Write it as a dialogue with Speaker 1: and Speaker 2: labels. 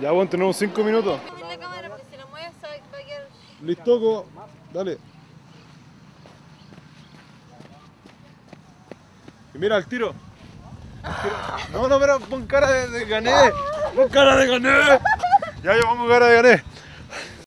Speaker 1: Ya, bueno, tenemos 5 minutos. Listo, co- dale. Y mira el tiro. No, no, pero pon cara de, de gané. Pon cara de gané. Ya llevamos cara de gané.